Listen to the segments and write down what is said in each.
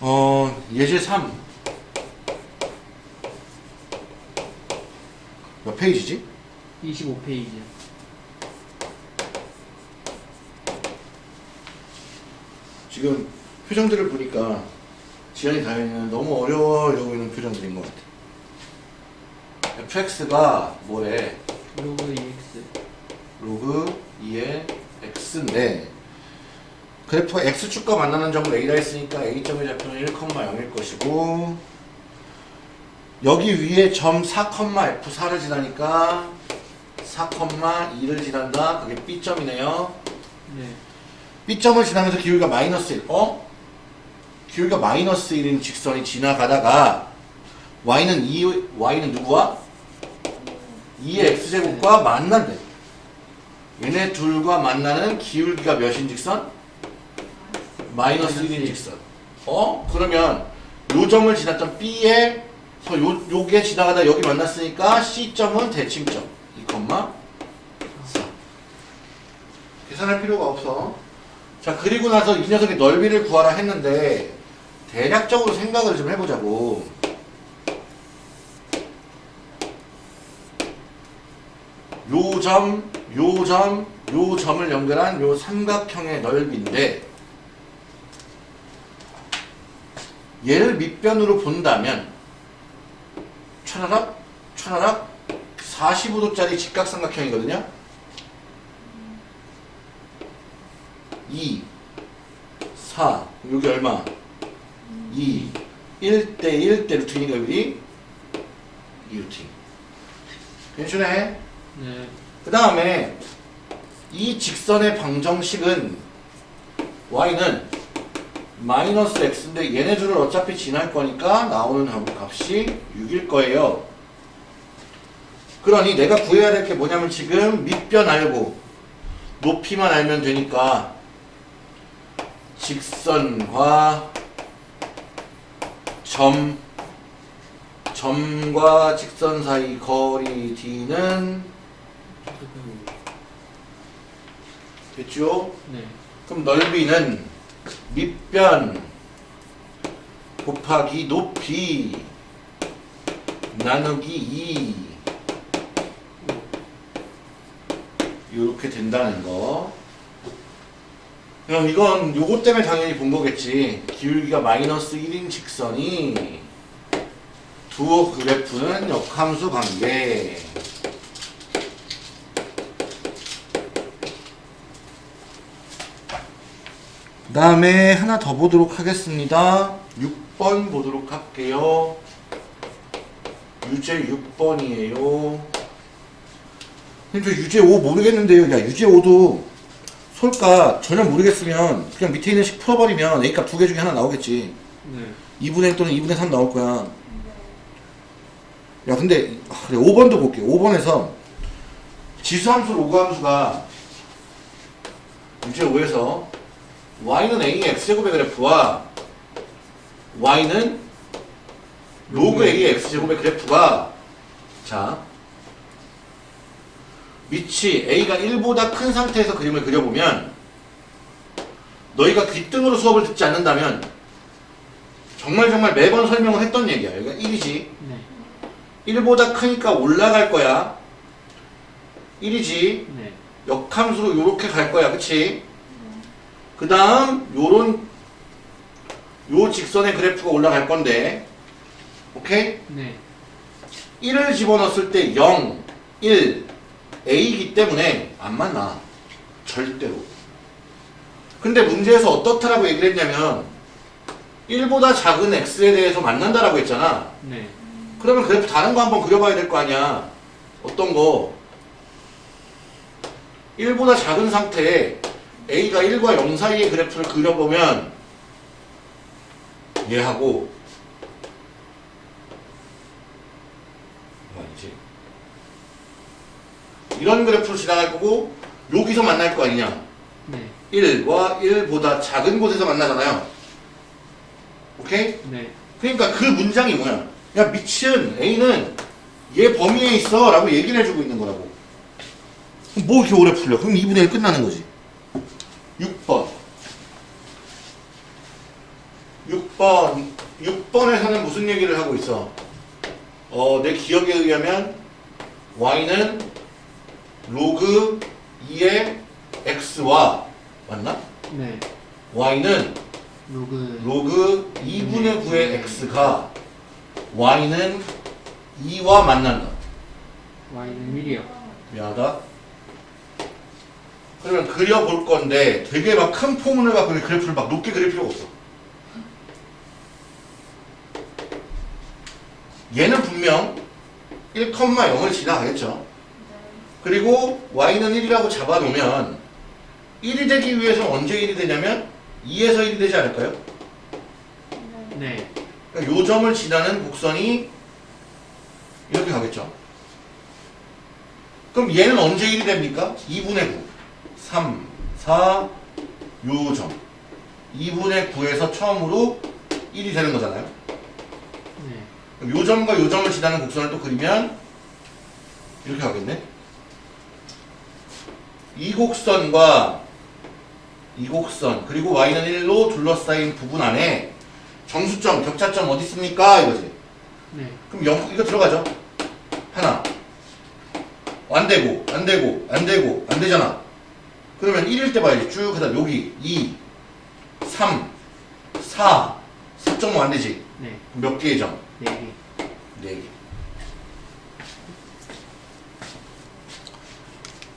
어, 예제 3. 몇 페이지지? 25페이지. 지금 표정들을 보니까 지연이 다현이는 너무 어려워 이러고 있는 표정들인 것 같아. Fx가 뭐래? 로그 EX. 로그 2의 x인데 그래프가 x축과 만나는 점을 a라 했으니까 a점의 좌표는 1,0일 것이고 여기 위에 점 4,f4를 지나니까 4,2를 지난다. 그게 b점이네요. 네. B점을 지나면서 기울기가 마이너스 1. 어? 기울기가 마이너스 1인 직선이 지나가다가 y는 2, y는 누구와? 2의 x제곱과 만난대. 얘네 둘과 만나는 기울기가 몇인 직선? 마이너스 1인 직선. 어? 그러면 요 점을 지났던 B에 서 요, 요게 지나가다 여기 만났으니까 C점은 대칭점. 2, 4. 계산할 필요가 없어. 자 그리고 나서 이 녀석의 넓이를 구하라 했는데 대략적으로 생각을 좀 해보자고 요 점, 요 점, 요 점을 연결한 요 삼각형의 넓이인데 얘를 밑변으로 본다면 차라락 차라락 45도짜리 직각삼각형이거든요 2, 4, 여기 얼마? 2, 1대 1대 루틴이니까 여기 2루틴. 괜찮네? 네. 그 다음에 이 직선의 방정식은 y는 마이너스 x인데 얘네 둘을 어차피 지날 거니까 나오는 값이 6일 거예요. 그러니 내가 구해야 될 게 뭐냐면 지금 밑변 알고 높이만 알면 되니까 직선과 점 점과 직선 사이 거리 d는 됐죠? 네. 그럼 넓이는 밑변 곱하기 높이 나누기 2 이렇게 된다는 거 그럼 이건 요거 때문에 당연히 본 거겠지 기울기가 마이너스 1인 직선이 두어 그래프는 역함수 관계 그 다음에 하나 더 보도록 하겠습니다. 6번 보도록 할게요. 유제 6번이에요. 근데 저 유제 5 모르겠는데요. 야 유제 5도 솔까 전혀 모르겠으면 그냥 밑에 있는 식 풀어버리면 A값 두 개 중에 하나 나오겠지. 네. 2분의 1 또는 2분의 3 나올 거야. 야 근데 아, 그래 5번도 볼게. 5번에서 지수함수 로그함수가 유제 5에서 y는 a의 x제곱의 그래프와 y는 로그 a의 x제곱의 그래프가 자 밑이 a가 1보다 큰 상태에서 그림을 그려보면 너희가 귓등으로 수업을 듣지 않는다면 정말 정말 매번 설명을 했던 얘기야 여기가 1이지 네. 1보다 크니까 올라갈 거야 1이지 네. 역함수로 요렇게 갈 거야 그치? 그 다음 요런 요 직선의 그래프가 올라갈 건데 오케이? 네. 1을 집어넣었을 때 0, 1, A이기 때문에 안 만나 절대로 근데 문제에서 어떻다라고 얘기를 했냐면 1보다 작은 X에 대해서 만난다라고 했잖아 네. 그러면 그래프 다른 거 한번 그려봐야 될 거 아니야 어떤 거 1보다 작은 상태에 A가 1과 0 사이의 그래프를 그려보면 얘하고 아니지? 이런 그래프로 지나갈 거고 여기서 만날 거 아니냐? 네. 1과 1보다 작은 곳에서 만나잖아요. 오케이? 네. 그러니까 그 문장이 뭐야 야 미친. A는 얘 범위에 있어 라고 얘기를 해주고 있는 거라고. 뭐 이렇게 오래 풀려? 그럼 2분의 1 끝나는 거지 6번 6번 6번에서는 무슨 얘기를 하고 있어 어, 내 기억에 의하면 y는 로그 2의 x와 맞나? 네. y는 로그 로그 2분의 9의 x가 y는 2와 만난다. y는 1이요. 미안하다. 그러면 그려볼 건데 되게 막 큰 포문을 갖고 그래프를 막 높게 그릴 필요가 없어. 얘는 분명 1,0을 지나가겠죠. 그리고 y는 1이라고 잡아놓으면 1이 되기 위해서 언제 1이 되냐면 2에서 1이 되지 않을까요? 네. 그러니까 요 점을 지나는 곡선이 이렇게 가겠죠. 그럼 얘는 언제 1이 됩니까? 2분의 9. 3, 4, 요 점. 2분의 9에서 처음으로 1이 되는 거잖아요. 네. 그럼 요 점과 요 점을 지나는 곡선을 또 그리면 이렇게 가겠네. 이 곡선과 이 곡선 그리고 y는 1로 둘러싸인 부분 안에 정수점, 격차점 어디 있습니까? 이거지. 네. 그럼 0, 이거 들어가죠. 하나. 안 되고, 안 되고, 안 되고, 안 되잖아. 그러면 1일 때 봐야지. 쭉 하다 여기 2, 3, 4, 4.5 안 되지. 네. 몇 개의 점? 네 개. 4개.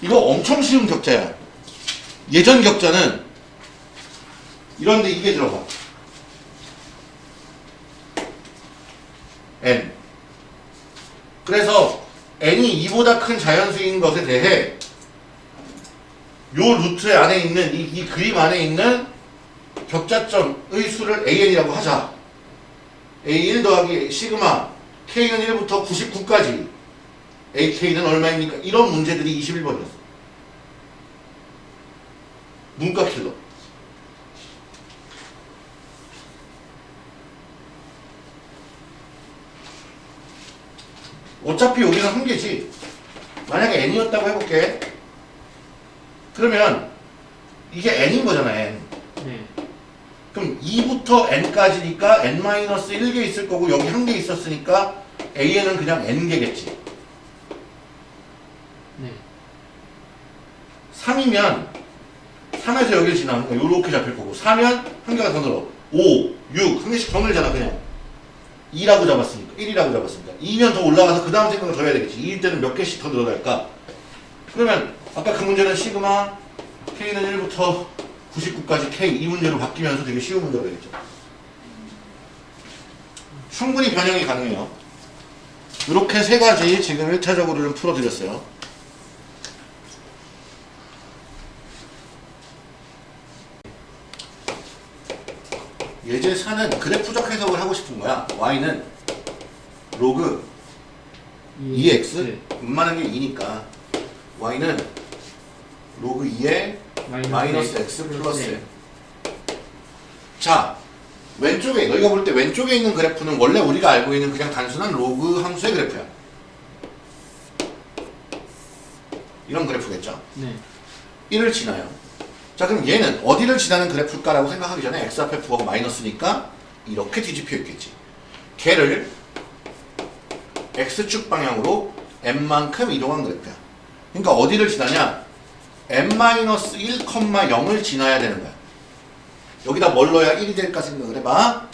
이거 엄청 쉬운 격자야. 예전 격자는 이런데 이게 들어가. n. 그래서 n이 2보다 큰 자연수인 것에 대해 요 루트 안에 있는 이, 이 그림 안에 있는 격자점의 수를 an이라고 하자. A1 더하기 시그마 k는 1부터 99까지 ak는 얼마입니까? 이런 문제들이 21번이었어. 문과 킬러. 어차피 여기는 한 개지. 만약에 n이었다고 해볼게. 그러면 이게 n인 거잖아, n. 네. 그럼 2부터 n까지니까 n-1개 있을 거고 여기 한 개 있었으니까 an은 그냥 n개겠지. 네. 3이면 3에서 여기를 지나는 거야. 요렇게 잡힐 거고 4면 한 개가 더 늘어. 5, 6, 한 개씩 더 늘잖아 그냥. 2라고 잡았으니까 1이라고 잡았으니까 2면 더 올라가서 그 다음 생각을 더 해야 되겠지. 2일 때는 몇 개씩 더 늘어날까? 그러면 아까 그 문제는 시그마 K는 1부터 99까지 K 이 문제로 바뀌면서 되게 쉬운 문제가 되겠죠. 충분히 변형이 가능해요. 이렇게 세 가지 지금 1차적으로는 풀어드렸어요. 예제 4는 그래프적 해석을 하고 싶은 거야. y는 로그 2x 네. 웬만한 게 2니까 y는 로그 2에 마이너스 x 플러스 네. 자 왼쪽에 너희가 볼 때 왼쪽에 있는 그래프는 원래 우리가 알고 있는 그냥 단순한 로그 함수의 그래프야. 이런 그래프겠죠. 네. 1을 지나요. 자 그럼 얘는 어디를 지나는 그래프일까라고 생각하기 전에 x 앞에 부하고 마이너스니까 이렇게 뒤집혀 있겠지. 걔를 x축 방향으로 m만큼 이동한 그래프야. 그러니까 어디를 지나냐? M-1,0을 지나야 되는 거야. 여기다 뭘 넣어야 1이 될까 생각을 해봐.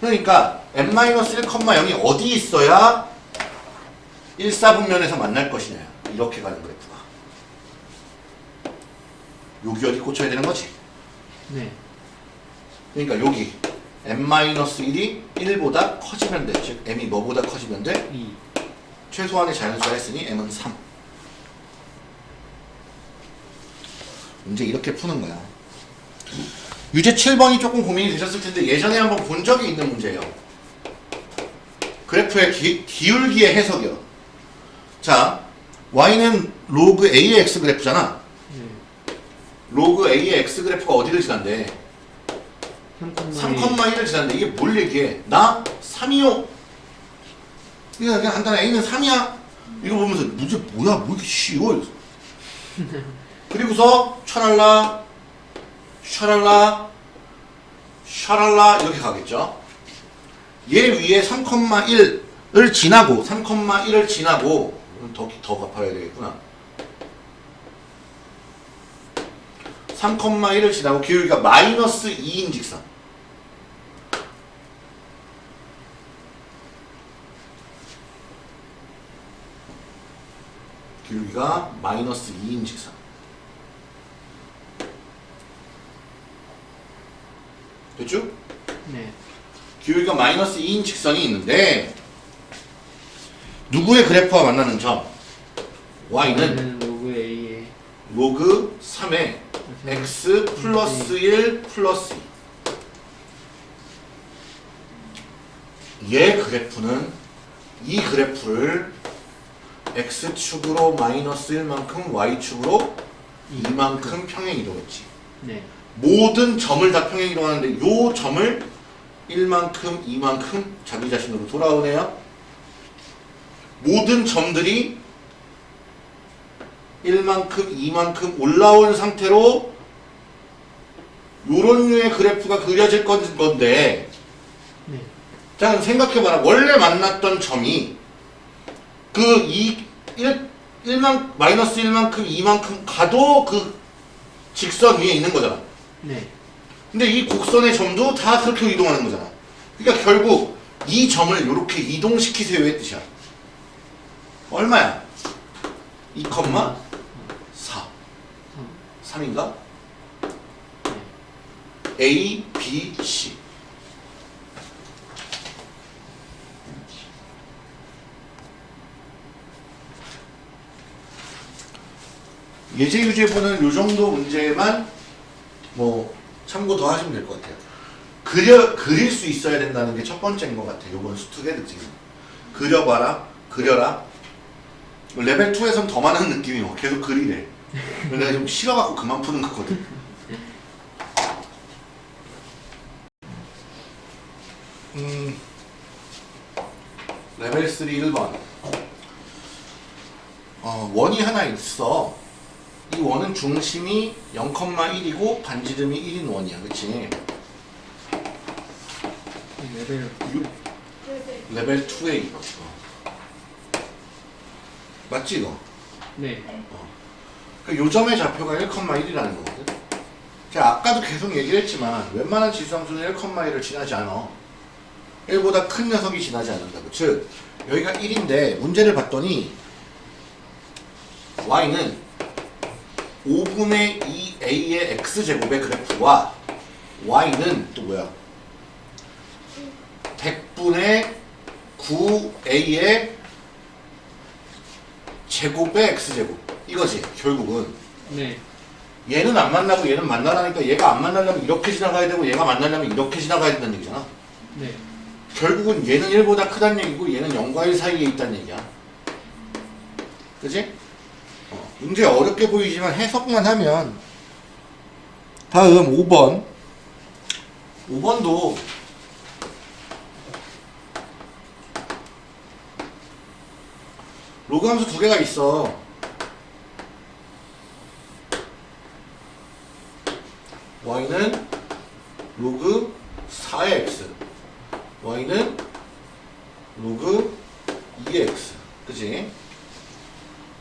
그러니까 m-1,0이 어디 있어야 1사분면에서 만날 것이냐. 이렇게 가는 그래프가. 여기 어디 꽂혀야 되는 거지. 네. 그러니까 여기 m-1이 1보다 커지면 돼. 즉 m이 뭐보다 커지면 돼? 2. 최소한의 자연수가 했으니 m은 3. 문제 이렇게 푸는 거야. 유제 7번이 조금 고민이 되셨을 텐데 예전에 한번 본 적이 있는 문제예요. 그래프의 기, 기울기의 해석이요. 자, y는 로그 a의 x 그래프잖아. 네. 로그 a의 x 그래프가 어디를 지난대? 3,1. 3,1을 지났는데 이게 뭘 얘기해? 나 3이요. 그냥 그냥 간단해. A는 3이야. 이거 보면서 문제 뭐야? 뭐 이렇게 쉬워? 그리고서 샤랄라, 샤랄라, 샤랄라 이렇게 가겠죠. 얘 위에 3,1을 지나고 3,1을 지나고 더, 더 갚아야 되겠구나. 3,1을 지나고 기울기가 마이너스 2인 직선. 기울기가 마이너스 2인 직선. 됐죠? 네. 기울기가 마이너스 2인 직선이 있는데 누구의 그래프와 만나는 점? y는 로그 A에 로그 3의 x 플러스 1 플러스 2. 얘 그래프는 이 그래프를 x축으로 마이너스 1만큼 y축으로 2만큼 평행 이동했지. 네. 모든 점을 다 평행 이동 하는데 요 점을 1만큼, 2만큼 자기 자신으로 돌아오네요. 모든 점들이 1만큼, 2만큼 올라온 상태로 요런 류의 그래프가 그려질 건- 건데 네. 자 생각해봐라 원래 만났던 점이 그 2, 1, 1만, 마이너스 1만큼, 2만큼 가도 그 직선 위에 있는 거잖아. 네. 근데 이 곡선의 점도 다 그렇게 이동하는 거잖아. 그러니까 결국 이 점을 이렇게 이동시키세요의 뜻이야. 얼마야? 2,4. 3. 3인가? 네. A, B, C. 예제 유제부는 요 정도 문제만 뭐 참고 더 하시면 될 것 같아요. 그려 그릴 수 있어야 된다는 게 첫 번째인 것 같아요. 요번 수특의 특징은 그려봐라, 그려라. 레벨 2에선 더 많은 느낌이 와. 계속 그리래. 내가 좀 싫어갖고 그만 푸는 거거든. 음, 레벨 3 1번. 어, 원이 하나 있어. 이 원은 중심이 0,1이고 반지름이 1인 원이야. 그치? 레벨 레벨 2에 이거. 맞지 이거? 네. 그 요점의 좌표가 1,1이라는 거거든. 제가 아까도 계속 얘기를 했지만 웬만한 지수함수는 1,1을 지나지 않아. 1보다 큰 녀석이 지나지 않는다고. 즉 여기가 1인데 문제를 봤더니 y는 5분의 2a의 x제곱의 그래프와 y는 또 뭐야? 100분의 9a의 제곱의 x제곱 이거지 결국은 네. 얘는 안 만나고 얘는 만나라니까 얘가 안 만나려면 이렇게 지나가야 되고 얘가 만나려면 이렇게 지나가야 된다는 얘기잖아 네. 결국은 얘는 1보다 크다는 얘기고 얘는 0과 1 사이에 있다는 얘기야 그지? 어, 문제 어렵게 보이지만 해석만 하면 다음 5번. 5번도 로그 함수 두 개가 있어. y는 로그 4의 x y는 로그 2의 x. 그지?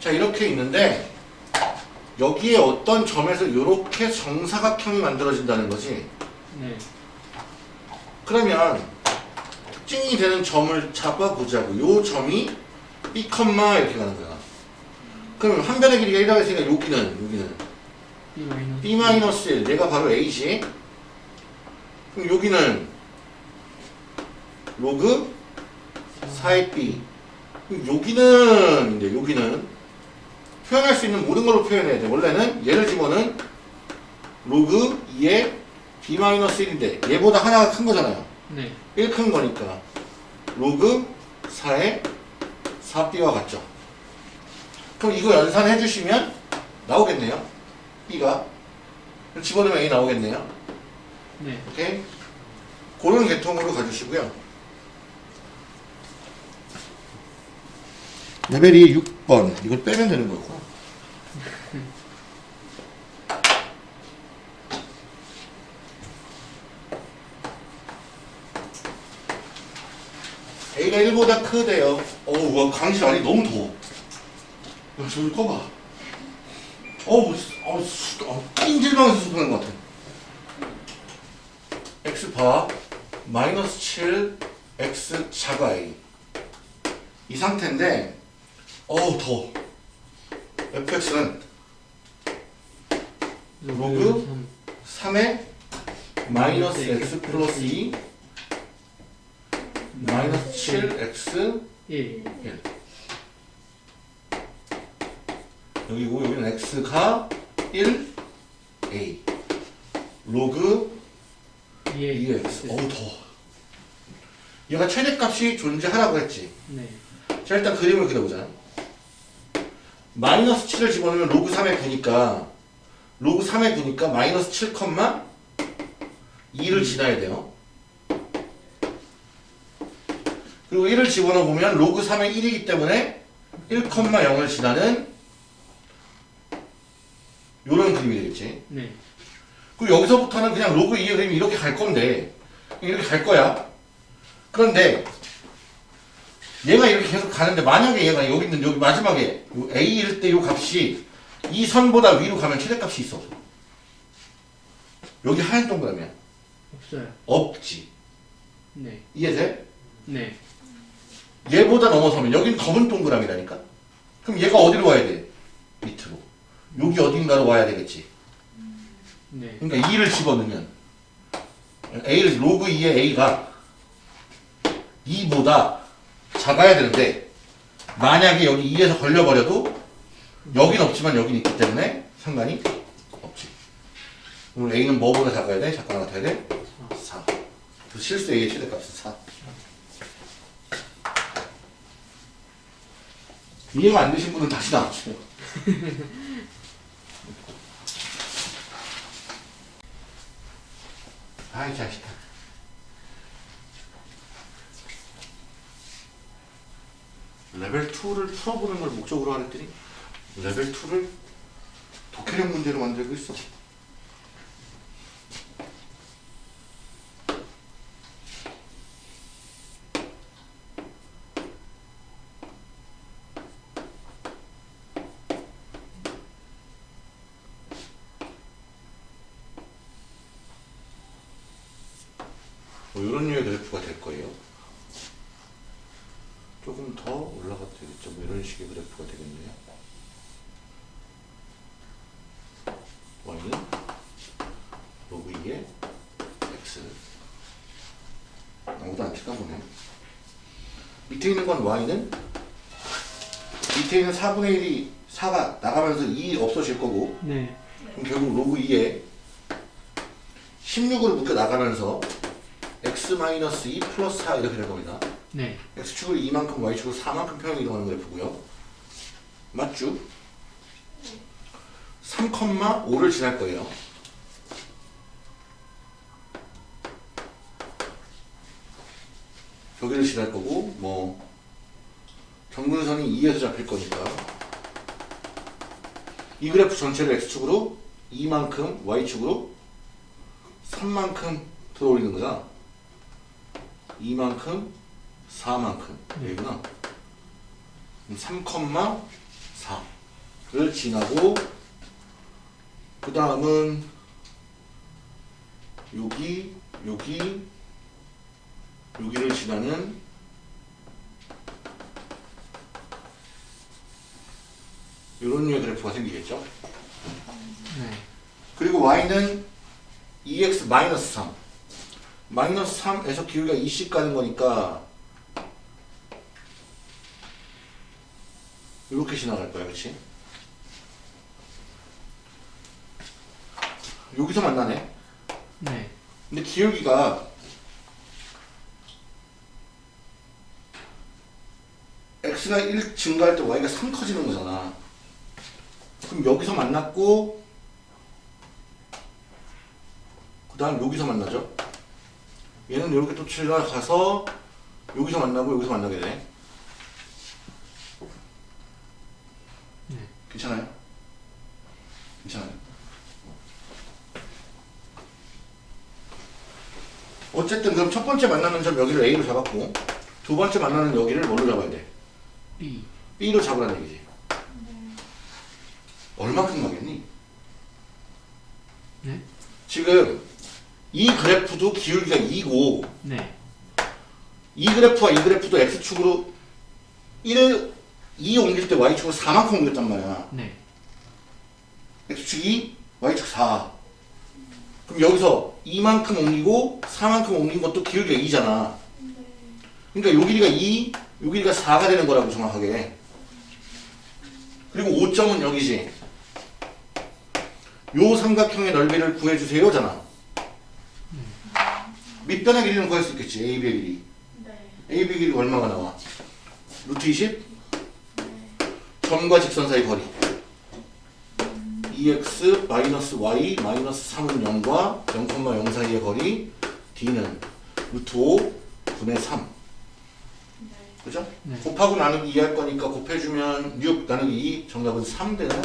자 이렇게 있는데 여기에 어떤 점에서 이렇게 정사각형이 만들어진다는 거지? 네. 그러면 특징이 되는 점을 잡아보자고. 요 점이 B, 이렇게 가는 거야. 그럼 한 변의 길이가 1이라고 했으니까 여기는 여기는. B 마이너스 B 마이너스 1 얘가 바로 A지. 그럼 여기는 로그 4의 B. 여기는 이제 여기는 표현할 수 있는 모든 걸로 표현해야 돼. 원래는 얘를 집어는 로그 2의 B 마이너스 1인데 얘보다 하나가 큰 거잖아요. 네. 1 큰 거니까 로그 4의 4B와 같죠. 그럼 이거 연산해 주시면 나오겠네요. B가. 집어넣으면 A 나오겠네요. 네. 오케이? 그런 계통으로 가주시고요. 레벨이 6 번. 이걸 빼면 되는 거고. A가 1보다 크대요. 어우, 와, 강실 안이 너무 더워. 야, 저기 꺼봐. 어우, 뭐, 어, 수, 어, 찜질방에서 수술하는 것 같아. x 바 마이너스 7 x 자가 a 이 상태인데 어우 더워. fx는 로그? 3에 마이너스 x 플러스 2 마이너스 7x 1 1 여기고 여기는 x가 1 a. 로그 2의 2x 어우 더워. 얘가 최대값이 존재하라고 했지. 네. 자 일단 그림을 그려보자 마이너스 7을 집어넣으면 로그 3의 9니까 로그 3의 9니까 마이너스 7, 2를 지나야 돼요. 그리고 1을 집어넣으면 로그 3의 1이기 때문에 1,0을 지나는 요런 그림이 되겠지. 네. 그리고 여기서부터는 그냥 로그 2의 그림이 이렇게 갈 건데 이렇게 갈 거야. 그런데 얘가 이렇게 계속 가는데 만약에 얘가 여기 있는 여기 마지막에 요 A일 때요 값이 이 선보다 위로 가면 최대값이 있어 여기 하얀 동그라미야 없어요. 없지 네. 이해돼? 네. 얘보다 넘어서면 여긴 검은 동그라미라니까 그럼 얘가 어디로 와야 돼? 밑으로 여기 어딘가로 와야 되겠지 네. 그러니까 2를 집어넣으면 A를 로그 2의 A가 2보다 작아야 되는데 만약에 여기 2에서 걸려버려도 여긴 없지만 여긴 있기 때문에 상관이 없지. 그럼 A는 뭐보다 작아야 돼? 작거나 같아야 돼? 4 그 실수 A의 최대값은 4 이해가 안 되신 분은 다시 나와주세요. 아이 자식아 레벨 2를 풀어보는 걸 목적으로 하랬더니 레벨 2를 독해력 문제로 만들고 있어 뭐 이런 류의 그래프가 될 거예요. 조금 더 올라가도 되겠죠. 뭐 이런 식의 그래프가 되겠네요. y는 로그 2의 x 아무도 안 칠까 보네. 밑에 있는 건 y는 밑에 있는 4분의 1이 4가 나가면서 2 없어질 거고 네. 그럼 결국 로그 2에 16으로 묶여 나가면서 x-2 플러스 4 이렇게 될 겁니다. 네. x축을 2만큼 y축을 4만큼 평행 이동하는 그래프고요. 맞죠? 3,5를 지날 거예요. 여기를 지날 거고 뭐 정근선이 2에서 잡힐 거니까. 이 그래프 전체를 x축으로 2만큼 y축으로 3만큼 들어올리는 거잖아. 2만큼 4만큼. 여기구나. 3,4를 지나고 그 다음은 여기 여기 여기를 지나는 이런 류의 그래프가 생기겠죠 네. 그리고 y는 2x 마이너스 3 마이너스 3에서 기울기가 2씩 가는 거니까 이렇게 지나갈 거야 그치? 여기서 만나네 네. 근데 기울기가 x가 1 증가할 때 y가 3 커지는 거잖아 그럼 여기서 만났고 그 다음 여기서 만나죠 얘는 이렇게 또 지나가서 여기서 만나고 여기서 만나게 되네 네. 괜찮아요? 괜찮아요. 어쨌든 그럼 첫 번째 만나는 점 여기를 A로 잡았고 두 번째 만나는 여기를 뭘로 잡아야 돼? B. B로 잡으라는 얘기지. 얼마큼 가겠니? 네. 지금 이 그래프도 기울기가 2고 네. 이 그래프와 이 그래프도 X축으로 1, 2 옮길 때 Y축으로 4만큼 옮겼단 말이야. 네. X축 2, Y축 4. 그럼 여기서 2만큼 옮기고 4만큼 옮긴 것도 기울기가 2잖아. 그러니까 요 길이가 2, 요 길이가 4가 되는 거라고 정확하게. 그리고 5점은 여기지. 요 삼각형의 넓이를 구해주세요 잖아. 밑변의 길이는 구할 수 있겠지. AB의 길이. AB 길이가 얼마가 나와? 루트 20? 점과 직선 사이 거리. EX 마이너스 Y 마이너스 3은 0과 0,0 사이의 거리 D는 루트 5 분의 3 그죠? 네. 곱하고 나누기 2 할 거니까 곱해주면 6 나누기 2 정답은 3 되는